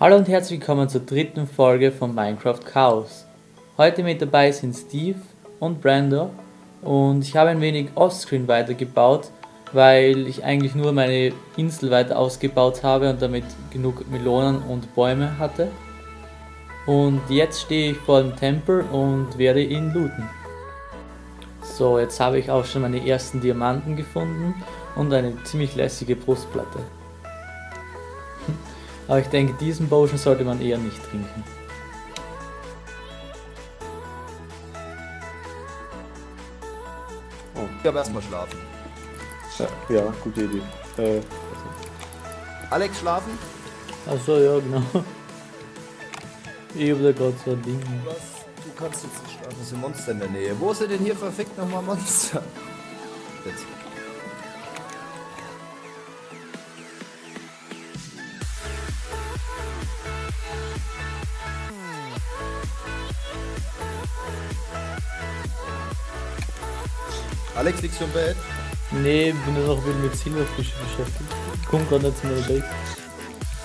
Hallo und herzlich willkommen zur dritten Folge von Minecraft Chaos. Heute mit dabei sind Steve und Brando und ich habe ein wenig Offscreen weitergebaut, weil ich eigentlich nur meine Insel weiter ausgebaut habe und damit genug Melonen und Bäume hatte. Und jetzt stehe ich vor dem Tempel und werde ihn looten. So, jetzt habe ich auch schon meine ersten Diamanten gefunden und eine ziemlich lässige Brustplatte. Aber ich denke, diesen Potion sollte man eher nicht trinken. Oh. Ich habe erstmal schlafen. Ja, ja, gute Idee. Äh, Alex schlafen? Achso, ja, genau. Ich hab da gerade so ein Ding. Was? Du kannst jetzt nicht schlafen, es sind Monster in der Nähe. Wo ist denn hier verfickt nochmal Monster? Jetzt. Alex, liegst du im Bett? Nee, bin nur noch ein bisschen mit Silberfischen beschäftigt. Komm gerade nicht zu meiner Base.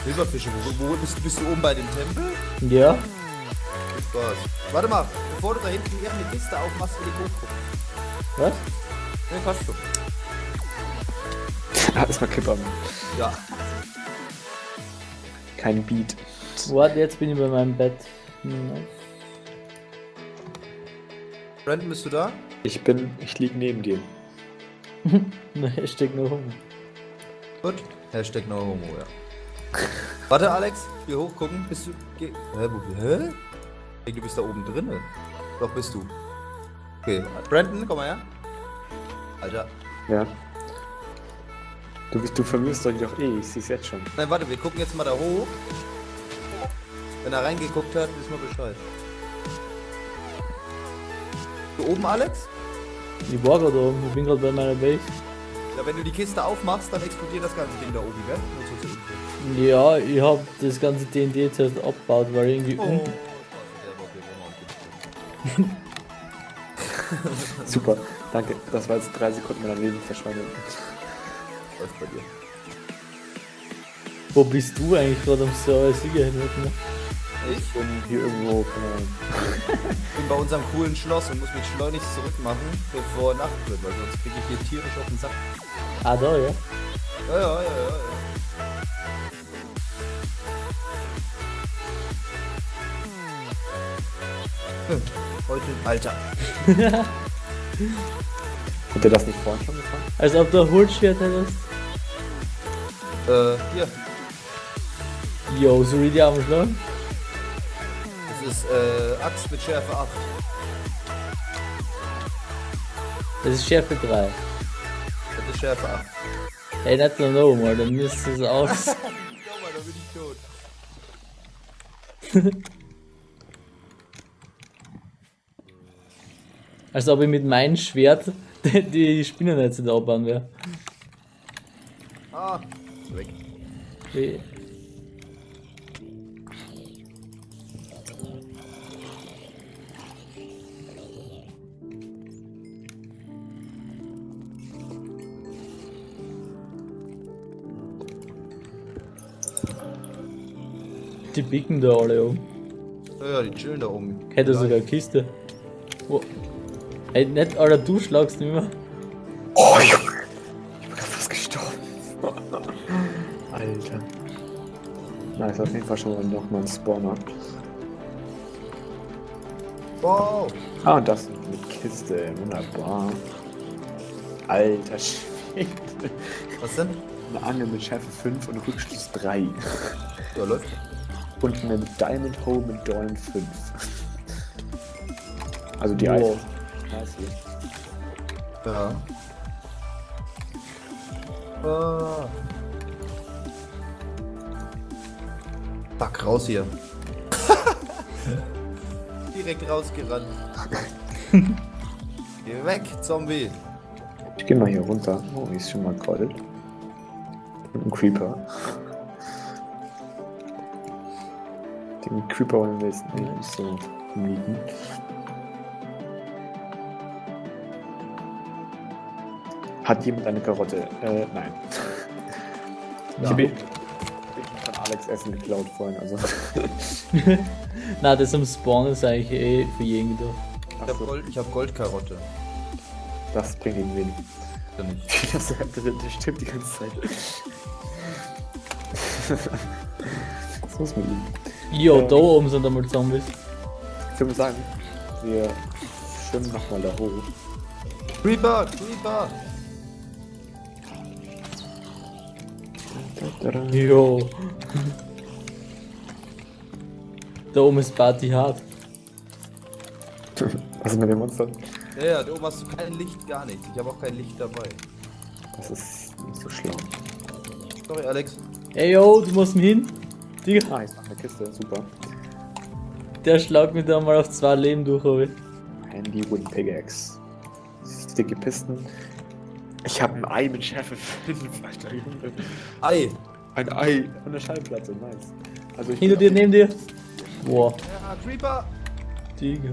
Silberfische, wo, wo bist, du? bist du oben bei dem Tempel? Ja? Viel Spaß. Warte mal, bevor du da hinten irgendeine Kiste aufmachst, will ich hochgucken. Was? Ne, passt schon. alles mal Clipper. Ja. Kein Beat. Warte, jetzt bin ich bei meinem Bett. Hm, Brandon, bist du da? Ich bin, ich lieg neben dir. Hashtag no homo. Gut. Hashtag no homo, ja. Warte, Alex, hier hochgucken. Bist du. Geh, hä, wo, hä? Hey, du bist da oben drin. Doch, bist du. Okay. Brandon, komm mal her. Alter. Ja. Du, bist, du vermisst euch doch eh, ich seh's jetzt schon. Nein, warte, wir gucken jetzt mal da hoch. Wenn er reingeguckt hat, wissen wir Bescheid. Du oben, Alex? Ich war gerade oben, ich bin gerade bei meiner Base. Ja, wenn du die Kiste aufmachst, dann explodiert das ganze Ding da oben, gell? Ja, ich hab das ganze TNT zuerst abgebaut, weil irgendwie Oh. Super, danke. Das war jetzt drei Sekunden meiner Leben verschwendet. Läuft bei dir. Wo bist du eigentlich gerade am Server Sieger hin? Ich bin hier irgendwo, keine Ahnung. Ich bin bei unserem coolen Schloss und muss mich schleunigst zurückmachen, bevor Nacht wird, weil sonst kriege ich hier tierisch auf den Sack. Ah, da, ja. Ja, ja, ja, ja. ja. Hm, Heute, Alter. Habt ihr das nicht vorhin schon gefangen? Als ob du ein Holzschwert hättest. Äh, hier. Yo, so wie die Arme schlagen. Das ist, äh, Axt mit Schärfe 8. Das ist Schärfe 3. Das ist Schärfe 8. Ey, nicht nur no, mal, dann müsste es aus. Schau mal, da bin ich tot. Als ob ich mit meinem Schwert die, Spinnennetze da abbauen wäre. Ah, weg. Wie- Die bicken da alle um. Ja, ja, die chillen da oben. Hätte sogar eine Kiste. Wo? Ey, nicht, Alter, du schlagst nicht mehr. Oh, Junge! Ich bin gerade fast gestorben. Alter. Na, ist auf jeden Fall schon mal noch mal ein Spawner. Wow. Ah, und das mit Kiste, wunderbar. Alter Schwede. Was denn? Eine Angel mit Schärfe 5 und Rückschluss 3. Ja, läuft. Und eine Diamond Hole mit Dorn 5. Also die Wow. Ja. Ah. Fuck, raus hier. Direkt rausgerannt. Geh weg, Zombie. Ich geh mal hier runter. Oh, die ist schon mal. Und ein Creeper. Den Creeper am besten eigentlich so mieten. Hat jemand eine Karotte? Äh, nein. Ja. Ich habe von Alex Essen geklaut vorhin, also. Na, das am Spawn ist eigentlich eh für jeden gedacht. Ich habe Gold, ich hab Goldkarotte. Das bringt ihn wenig. Dann nicht. Das, das, das stimmt die ganze Zeit. Was muss man denn? Jo, da oben sind einmal Zombies. Ich würde sagen, wir schwimmen nochmal da hoch. Creeper, Creeper! Jo. da oben ist Party hart. Was ist mit dem Monster? Ja, ja, da oben hast du kein Licht, gar nichts. Ich habe auch kein Licht dabei. Das ist nicht so schlau. Sorry, Alex. Ey yo, du musst mir hin. Digga, Ah, jetzt noch eine Kiste, super. der schlagt mich da mal auf zwei Leben durch, aber. Handy Wooden Pickaxe. Sticky Pisten. Ich habe ein Ei mit Schärfe 5, Alter Junge. Ei! Ein Ei und eine Schallplatte, nice. Also ich Hinter dir, neben dir. Boah, Ja, Creeper! Digga.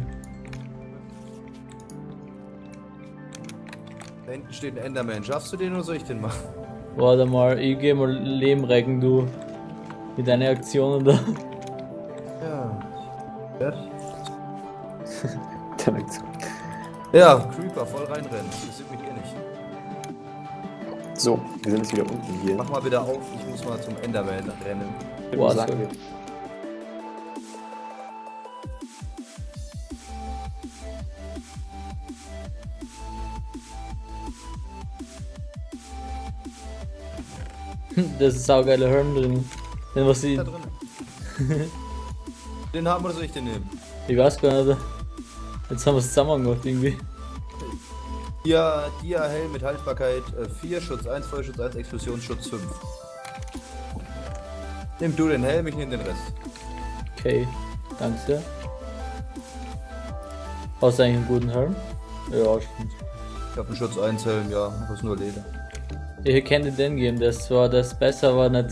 Da hinten steht ein Enderman. Schaffst du den oder soll ich den machen? Warte mal, ich geh mal Leben recken, du. Mit deinen Aktionen da. Ja. Fertig. Dann Aktion. Ja, Creeper, voll reinrennen. Das sieht mich eh nicht. So, wir sind jetzt wieder unten hier. Mach mal wieder auf, ich muss mal zum Enderman rennen. Boah, wir- Das ist saugeiler Helm drin. Den was drin. den haben oder soll ich den nehmen? Ich weiß gar nicht. Jetzt haben wir es zusammen gemacht irgendwie. Dia, Dia Helm mit Haltbarkeit äh, 4, Schutz 1, Feuerschutz 1, Explosionsschutz 5. Nimm du den Helm, ich nehme den Rest. Okay, danke sehr. Hast du eigentlich einen guten Helm? Ja, stimmt. Ich habe einen Schutz 1 Helm, ja, aber ist nur Leder. Ich könnte den geben, das war das besser, aber nicht.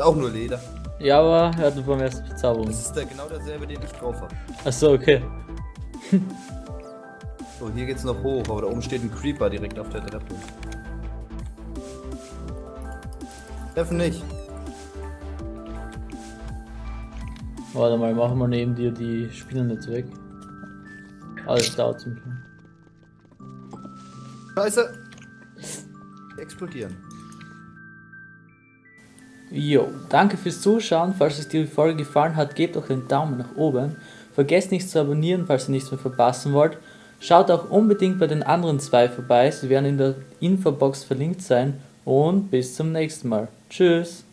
Auch nur Leder. Ja, aber er hat beim ersten Verzauberung. Das ist der, genau derselbe, den ich drauf habe. Achso, okay. So, hier geht's noch hoch, aber da oben steht ein Creeper direkt auf der Treppe. Treffen nicht. Warte mal, machen wir neben dir die Spinnen jetzt weg. Alles dauert zum Glück. Scheiße! Die explodieren. Jo, danke fürs Zuschauen. Falls euch die Folge gefallen hat, gebt doch einen Daumen nach oben. Vergesst nicht zu abonnieren, falls ihr nichts mehr verpassen wollt. Schaut auch unbedingt bei den anderen zwei vorbei, sie werden in der Infobox verlinkt sein. Und bis zum nächsten Mal. Tschüss!